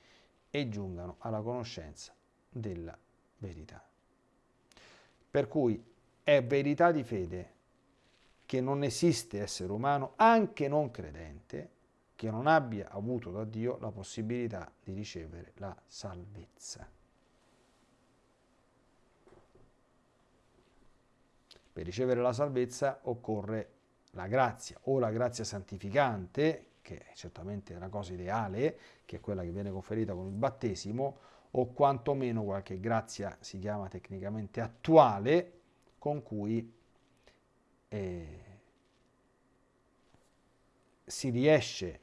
Speaker 1: e giungano alla conoscenza della verità. Per cui è verità di fede che non esiste essere umano, anche non credente, che non abbia avuto da Dio la possibilità di ricevere la salvezza. Per ricevere la salvezza occorre la grazia o la grazia santificante, che è certamente una cosa ideale, che è quella che viene conferita con il battesimo, o quantomeno qualche grazia si chiama tecnicamente attuale, con cui eh, si riesce,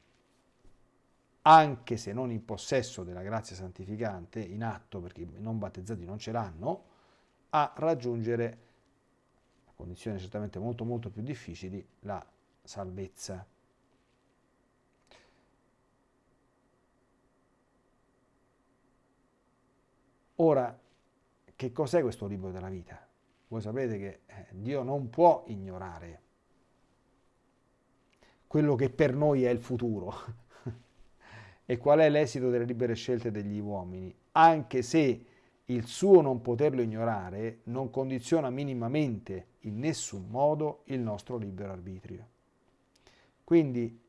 Speaker 1: anche se non in possesso della grazia santificante, in atto, perché i non battezzati non ce l'hanno, a raggiungere, condizioni certamente molto molto più difficili, la salvezza. Ora, che cos'è questo libro della vita? Voi sapete che eh, Dio non può ignorare quello che per noi è il futuro e qual è l'esito delle libere scelte degli uomini, anche se il suo non poterlo ignorare non condiziona minimamente in nessun modo il nostro libero arbitrio. Quindi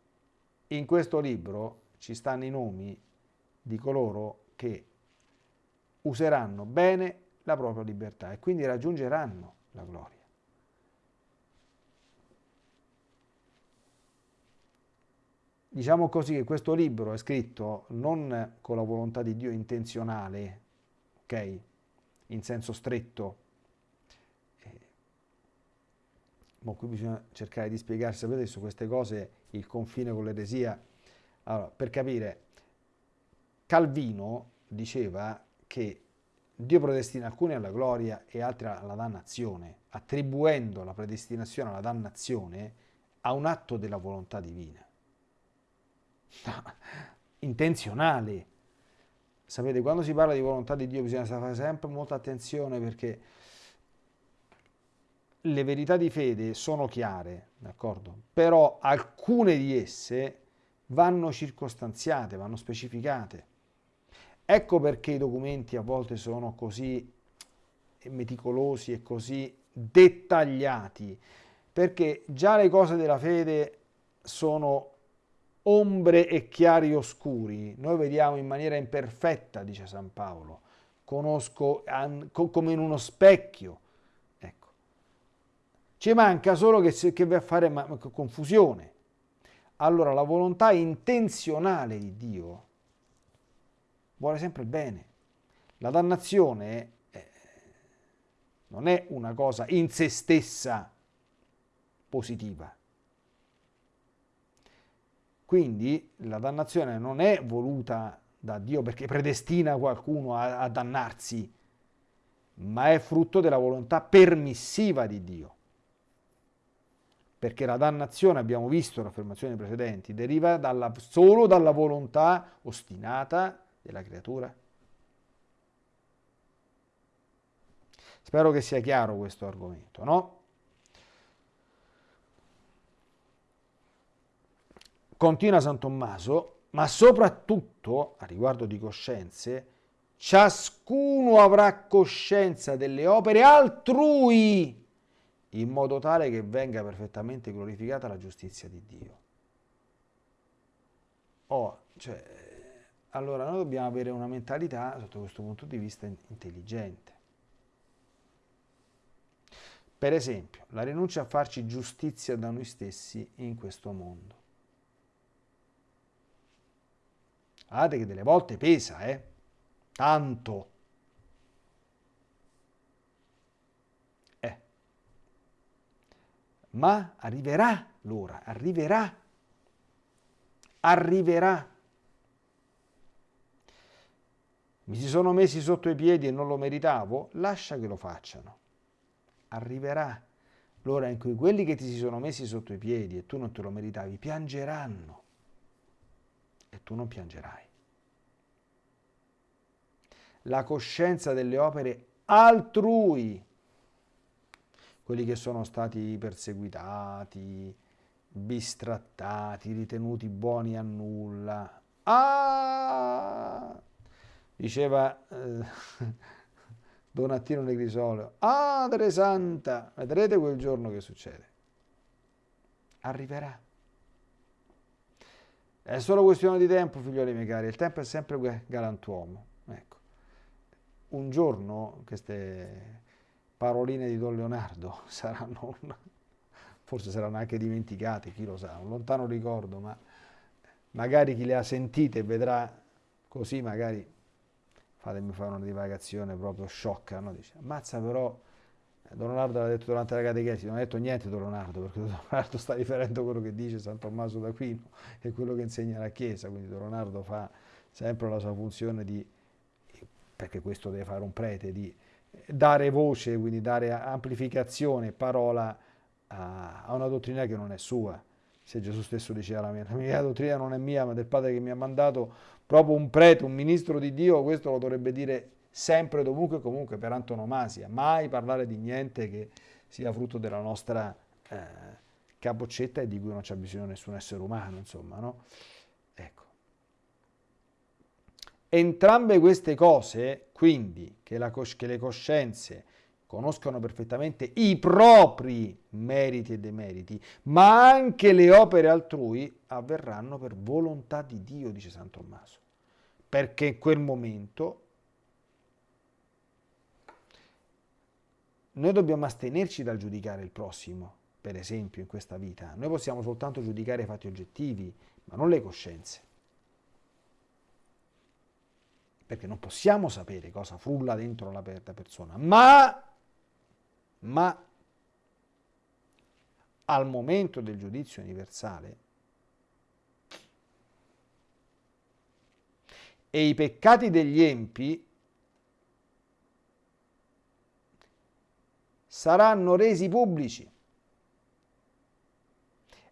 Speaker 1: in questo libro ci stanno i nomi di coloro che useranno bene la propria libertà e quindi raggiungeranno la gloria. Diciamo così che questo libro è scritto non con la volontà di Dio intenzionale, ok? In senso stretto. Eh, ma qui bisogna cercare di spiegare, sapete, su queste cose il confine con l'eresia. Allora, per capire, Calvino diceva che Dio predestina alcuni alla gloria e altri alla dannazione, attribuendo la predestinazione alla dannazione a un atto della volontà divina. intenzionale. Sapete, quando si parla di volontà di Dio bisogna fare sempre molta attenzione perché le verità di fede sono chiare, d'accordo? Però alcune di esse vanno circostanziate, vanno specificate. Ecco perché i documenti a volte sono così meticolosi e così dettagliati, perché già le cose della fede sono ombre e chiari oscuri. Noi vediamo in maniera imperfetta, dice San Paolo. Conosco come in uno specchio. Ecco. Ci manca solo che, che va a fare confusione. Allora la volontà intenzionale di Dio vuole sempre il bene. La dannazione eh, non è una cosa in se stessa positiva. Quindi la dannazione non è voluta da Dio perché predestina qualcuno a, a dannarsi, ma è frutto della volontà permissiva di Dio. Perché la dannazione, abbiamo visto le affermazioni precedenti, deriva dalla, solo dalla volontà ostinata della creatura. Spero che sia chiaro questo argomento, no? Continua San Tommaso, ma soprattutto, a riguardo di coscienze, ciascuno avrà coscienza delle opere altrui, in modo tale che venga perfettamente glorificata la giustizia di Dio. Oh, cioè, allora noi dobbiamo avere una mentalità, sotto questo punto di vista, intelligente. Per esempio, la rinuncia a farci giustizia da noi stessi in questo mondo. Guardate che delle volte pesa, eh? Tanto. Eh. Ma arriverà l'ora, arriverà. Arriverà. Mi si sono messi sotto i piedi e non lo meritavo? Lascia che lo facciano. Arriverà l'ora in cui quelli che ti si sono messi sotto i piedi e tu non te lo meritavi piangeranno e tu non piangerai. La coscienza delle opere altrui, quelli che sono stati perseguitati, bistrattati, ritenuti buoni a nulla. Ah! Diceva eh, Donatino Negrisolo, Madre Santa, vedrete quel giorno che succede. Arriverà. È solo questione di tempo, figlioli miei cari, il tempo è sempre galantuomo. Ecco. Un giorno queste paroline di Don Leonardo saranno, forse saranno anche dimenticate, chi lo sa, un lontano ricordo, ma magari chi le ha sentite vedrà così, magari fatemi fare una divagazione proprio sciocca, no? Dice, ammazza però Don Leonardo l'ha detto durante la catechesi, non ha detto niente Don Leonardo, perché Don Leonardo sta riferendo quello che dice San Tommaso d'Aquino e quello che insegna la Chiesa, quindi Don Leonardo fa sempre la sua funzione di, perché questo deve fare un prete, di dare voce, quindi dare amplificazione, parola a, a una dottrina che non è sua. Se Gesù stesso diceva la mia, la mia dottrina non è mia, ma del Padre che mi ha mandato, proprio un prete, un ministro di Dio, questo lo dovrebbe dire sempre, dovunque, comunque, per antonomasia, mai parlare di niente che sia frutto della nostra eh, capoccetta e di cui non c'è bisogno nessun essere umano, insomma, no? Ecco. Entrambe queste cose, quindi, che, che le coscienze conoscono perfettamente i propri meriti e demeriti, ma anche le opere altrui avverranno per volontà di Dio, dice San Tommaso, perché in quel momento Noi dobbiamo astenerci dal giudicare il prossimo, per esempio, in questa vita. Noi possiamo soltanto giudicare i fatti oggettivi, ma non le coscienze. Perché non possiamo sapere cosa frulla dentro la persona, ma, ma al momento del giudizio universale e i peccati degli empi saranno resi pubblici.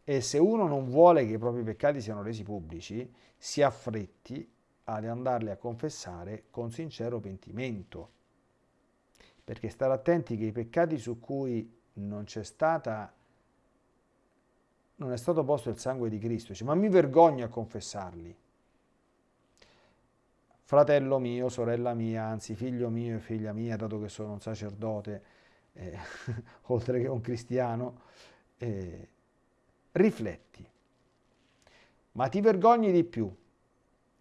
Speaker 1: E se uno non vuole che i propri peccati siano resi pubblici, si affretti ad andarli a confessare con sincero pentimento. Perché stare attenti che i peccati su cui non c'è stata non è stato posto il sangue di Cristo, dice, ma mi vergogno a confessarli. Fratello mio, sorella mia, anzi figlio mio e figlia mia, dato che sono un sacerdote, eh, oltre che un cristiano, eh, rifletti. Ma ti vergogni di più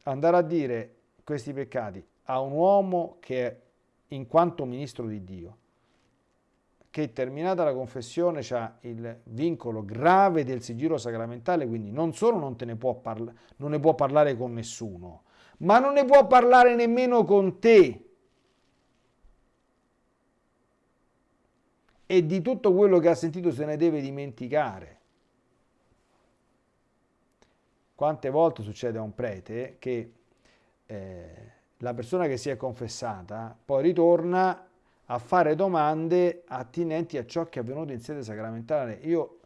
Speaker 1: andare a dire questi peccati a un uomo che in quanto ministro di Dio, che terminata la confessione ha il vincolo grave del sigillo sacramentale, quindi non solo non, ne può, non ne può parlare con nessuno, ma non ne può parlare nemmeno con te. E di tutto quello che ha sentito se ne deve dimenticare. Quante volte succede a un prete che eh, la persona che si è confessata poi ritorna a fare domande attinenti a ciò che è avvenuto in sede sacramentale. Io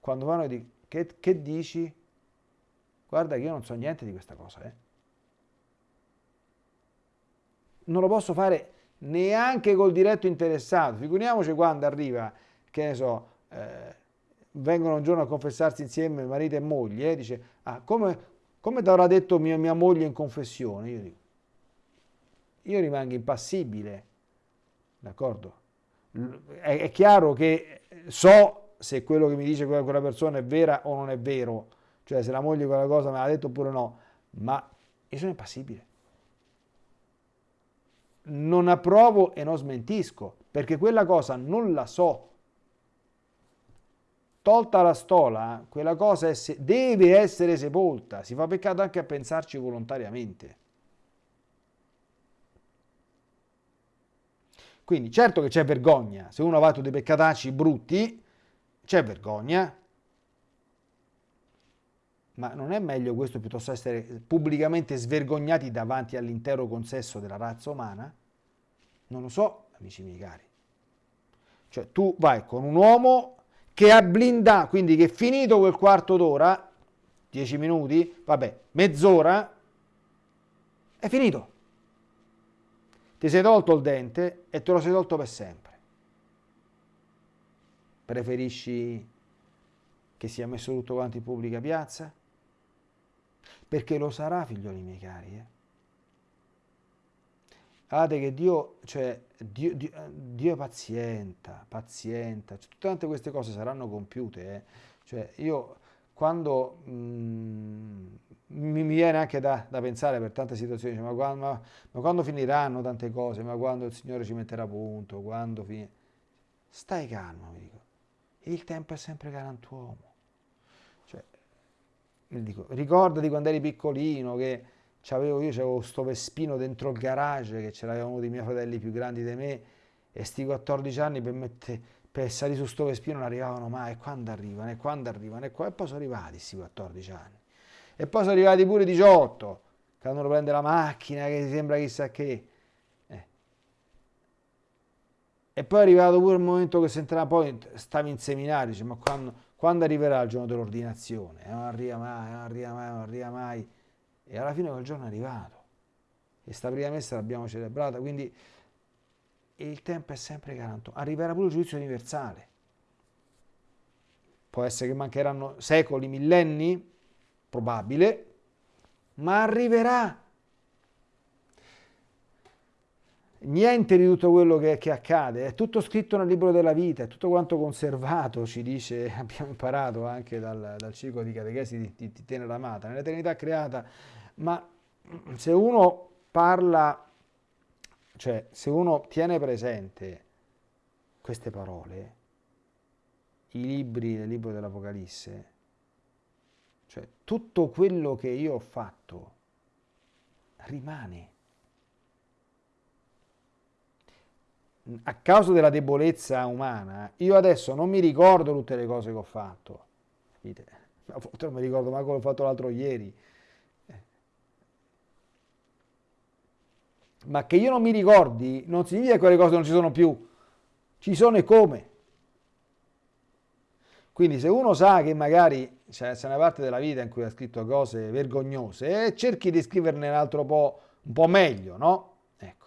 Speaker 1: quando vanno di che, che dici? Guarda che io non so niente di questa cosa, eh. Non lo posso fare neanche col diretto interessato. Figuriamoci quando arriva, che ne so, eh, vengono un giorno a confessarsi insieme marito e moglie, eh, dice, ah, come, come ti avrà detto mia, mia moglie in confessione? Io dico, io rimango impassibile, d'accordo? È, chiaro che so se quello che mi dice quella, quella persona è vera o non è vero, cioè se la moglie quella cosa me l'ha detto oppure no, ma io sono impassibile. Non approvo e non smentisco, perché quella cosa non la so. Tolta la stola, quella cosa è, deve essere sepolta. Si fa peccato anche a pensarci volontariamente. Quindi certo che c'è vergogna, se uno ha fatto dei peccatacci brutti, c'è vergogna, ma non è meglio questo piuttosto essere pubblicamente svergognati davanti all'intero consesso della razza umana? Non lo so, amici miei cari. Cioè tu vai con un uomo che ha blindato, quindi che finito quel quarto d'ora, dieci minuti, vabbè, mezz'ora, è finito ti sei tolto il dente e te lo sei tolto per sempre. Preferisci che sia messo tutto quanto in pubblica piazza? Perché lo sarà, figlioli miei cari. Eh? Guardate che Dio, cioè, Dio, Dio, Dio è pazienta, pazienta, cioè, tutte queste cose saranno compiute. Eh? Cioè, io quando mh, mm, mi, viene anche da, da, pensare per tante situazioni, cioè, ma, quando, ma, ma, quando, finiranno tante cose, ma quando il Signore ci metterà punto, quando finirà... Stai calmo, mi dico. Il tempo è sempre galantuomo. Cioè, dico, ricordati quando eri piccolino che c'avevo, io avevo questo Vespino dentro il garage che ce l'avevano uno dei miei fratelli più grandi di me e sti 14 anni per mettere per salire su sto Vespino non arrivavano mai, e quando arrivano, e quando arrivano, e, qua, e poi sono arrivati questi 14 anni. E poi sono arrivati pure 18, quando uno prende la macchina che sembra chissà che. Eh. E poi è arrivato pure il momento che entrava, poi stavi in seminario, dice, ma quando, quando arriverà il giorno dell'ordinazione? Eh, non arriva mai, non arriva mai, non arriva mai. E alla fine quel giorno è arrivato. E sta prima messa l'abbiamo celebrata, quindi il tempo è sempre garanto. Arriverà pure il giudizio universale. Può essere che mancheranno secoli, millenni, probabile, ma arriverà. Niente di tutto quello che, che, accade, è tutto scritto nel libro della vita, è tutto quanto conservato, ci dice, abbiamo imparato anche dal, dal ciclo di catechesi di, di, di Tenera Amata, nell'eternità creata, ma se uno parla, cioè se uno tiene presente queste parole, i libri del libro dell'Apocalisse, cioè, tutto quello che io ho fatto rimane. A causa della debolezza umana, io adesso non mi ricordo tutte le cose che ho fatto. A volte non mi ricordo manco l'ho fatto l'altro ieri. Ma che io non mi ricordi non significa che quelle cose non ci sono più. Ci sono e come. Quindi se uno sa che magari c'è una parte della vita in cui ha scritto cose vergognose, eh, cerchi di scriverne un altro po', un po' meglio, no? Ecco.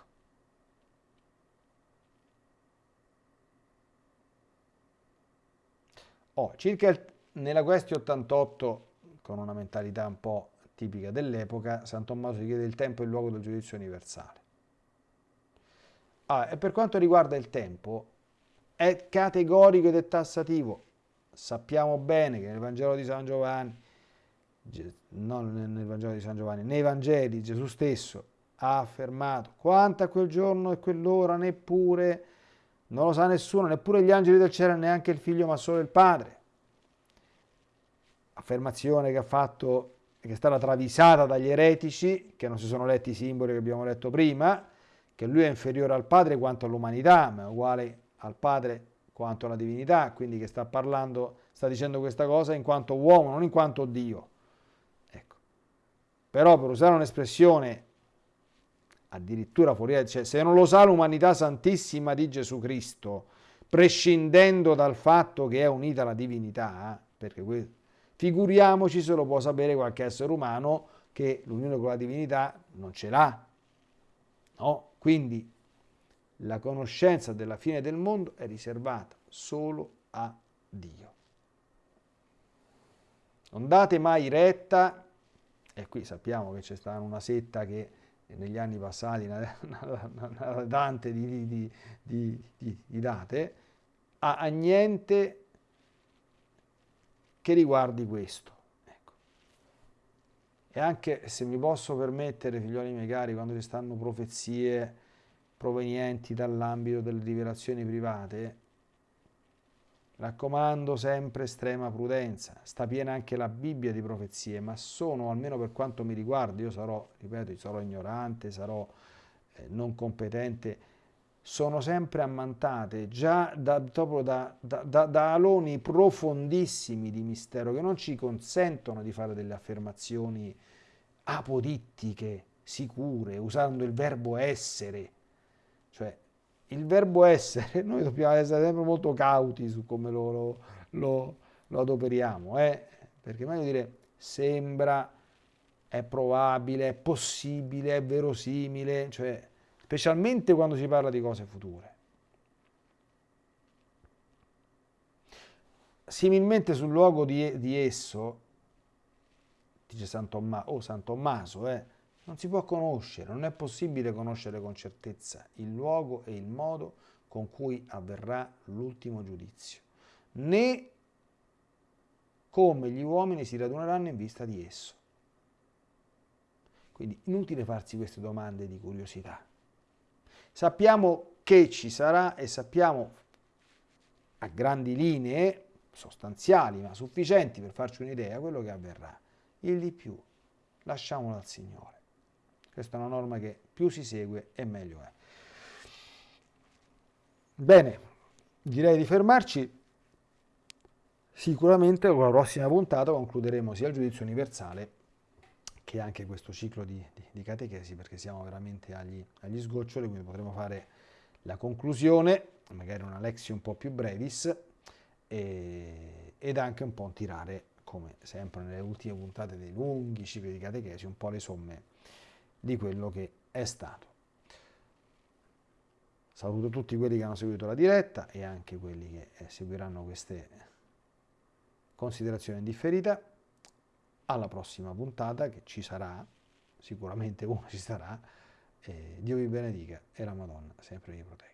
Speaker 1: Oh, circa il, nella questione 88, con una mentalità un po' tipica dell'epoca, San Tommaso chiede il tempo e il luogo del giudizio universale. Ah, e per quanto riguarda il tempo, è categorico ed è tassativo sappiamo bene che nel Vangelo di San Giovanni non nel Vangelo di San Giovanni, nei Vangeli Gesù stesso ha affermato quanto a quel giorno e quell'ora neppure, non lo sa nessuno, neppure gli angeli del cielo, neanche il figlio, ma solo il Padre. Affermazione che ha fatto, che è stata travisata dagli eretici, che non si sono letti i simboli che abbiamo letto prima, che lui è inferiore al Padre quanto all'umanità, ma è uguale al Padre quanto alla divinità, quindi che sta parlando, sta dicendo questa cosa in quanto uomo, non in quanto Dio. Ecco. Però per usare un'espressione addirittura fuori, cioè se non lo sa l'umanità santissima di Gesù Cristo, prescindendo dal fatto che è unita alla divinità, perché figuriamoci se lo può sapere qualche essere umano che l'unione con la divinità non ce l'ha. No? Quindi la conoscenza della fine del mondo è riservata solo a Dio. Non date mai retta, e qui sappiamo che c'è stata una setta che negli anni passati, una, una, tante di, di, di, di date, a, a, niente che riguardi questo. Ecco. E anche se mi posso permettere, figlioli miei cari, quando ci stanno profezie provenienti dall'ambito delle rivelazioni private, Raccomando sempre estrema prudenza, sta piena anche la Bibbia di profezie, ma sono, almeno per quanto mi riguarda, io sarò, ripeto, sarò ignorante, sarò eh, non competente, sono sempre ammantate già da, da, da, da, aloni profondissimi di mistero che non ci consentono di fare delle affermazioni apodittiche, sicure, usando il verbo essere. Cioè, il verbo essere, noi dobbiamo essere sempre molto cauti su come lo, lo, lo, lo adoperiamo, eh? perché meglio dire sembra, è probabile, è possibile, è verosimile, cioè, specialmente quando si parla di cose future. Similmente sul luogo di, di esso, dice San Tommaso, oh San Tommaso, eh, non si può conoscere, non è possibile conoscere con certezza il luogo e il modo con cui avverrà l'ultimo giudizio, né come gli uomini si raduneranno in vista di esso. Quindi inutile farsi queste domande di curiosità. Sappiamo che ci sarà e sappiamo a grandi linee sostanziali ma sufficienti per farci un'idea quello che avverrà. Il di più lasciamolo al Signore. Questa è una norma che più si segue e meglio è. Bene, direi di fermarci. Sicuramente con la prossima puntata concluderemo sia il giudizio universale che anche questo ciclo di, di, di catechesi perché siamo veramente agli, agli sgoccioli, quindi potremo fare la conclusione, magari una lezione un po' più brevis e, ed anche un po' tirare, come sempre nelle ultime puntate dei lunghi cicli di catechesi, un po' le somme di quello che è stato. Saluto tutti quelli che hanno seguito la diretta e anche quelli che eh, seguiranno queste considerazioni in. Alla prossima puntata che ci sarà, sicuramente uno ci sarà. Eh, Dio vi benedica e la Madonna sempre vi protegga.